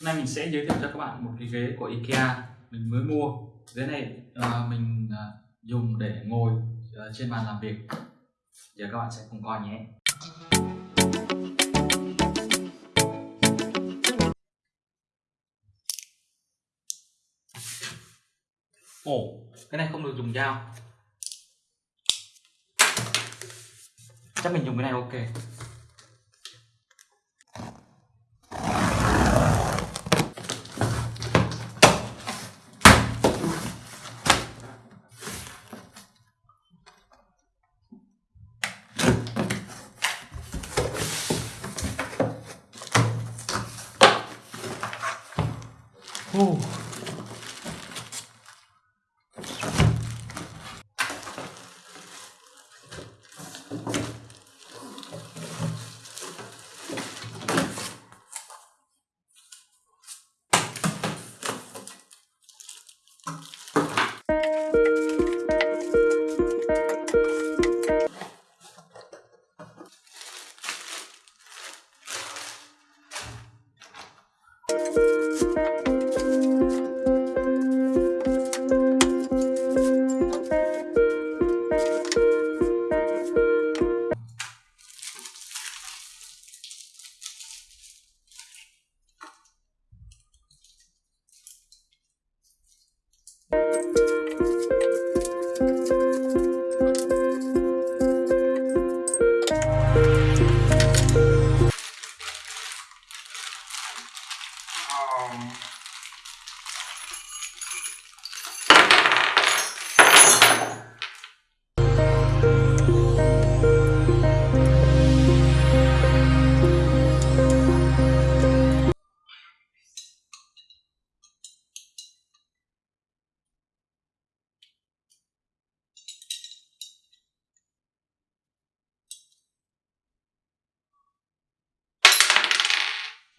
Hôm nay mình sẽ giới thiệu cho các bạn một cái ghế của IKEA mình mới mua. Ghế này uh, mình uh, dùng để ngồi uh, trên bàn làm việc. Giờ các bạn sẽ cùng coi nhé. Ồ, cái này không được dùng dao. Chắc mình dùng cái này ok.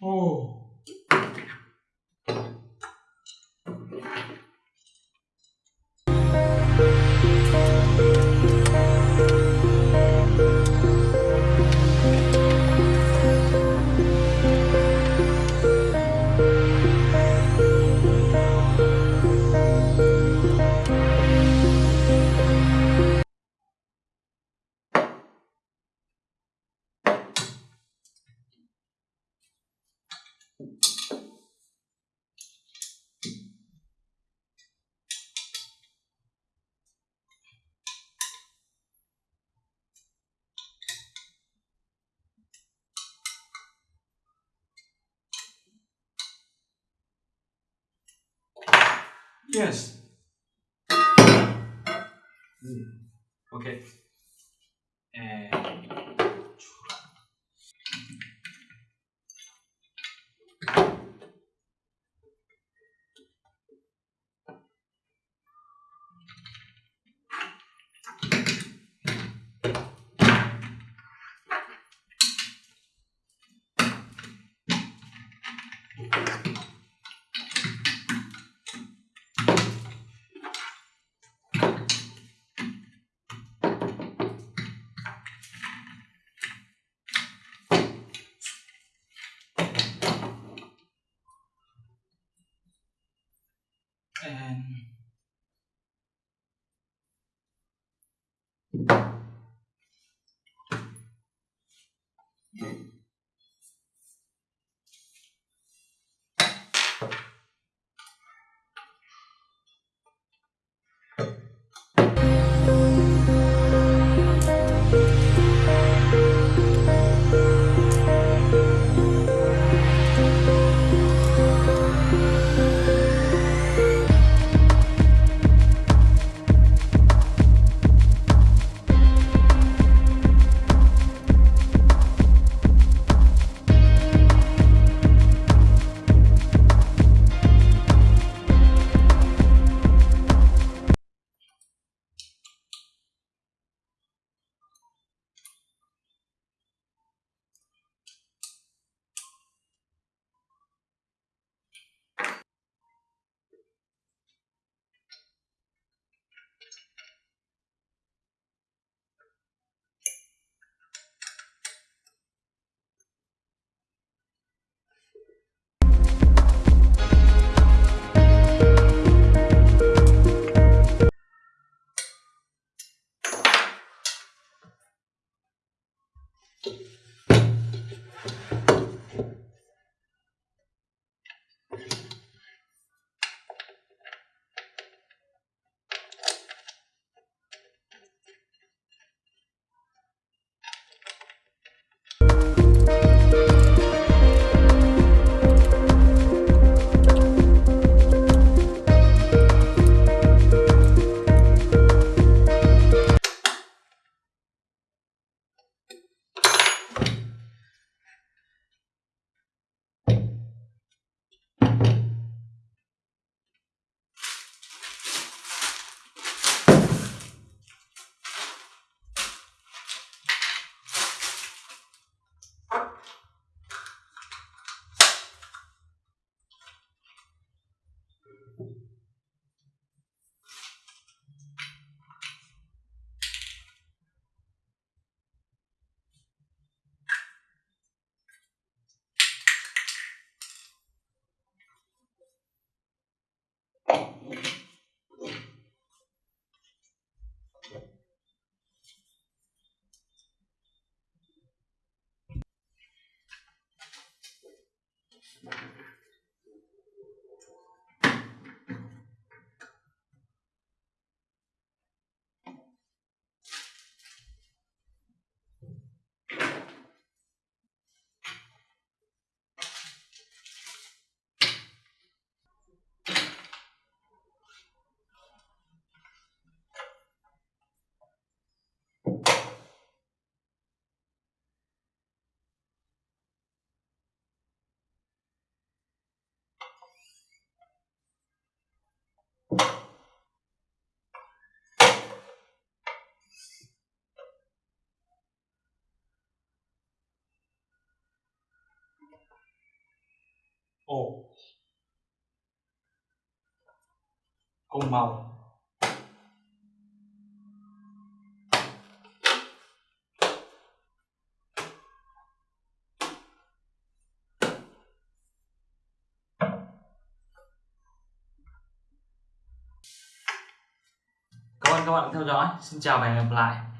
哦。Yes. Hmm. Okay. And. Mm-hmm. Ồ cùng màu Cảm ơn các bạn đã theo dõi. Xin chào và hẹn gặp lại.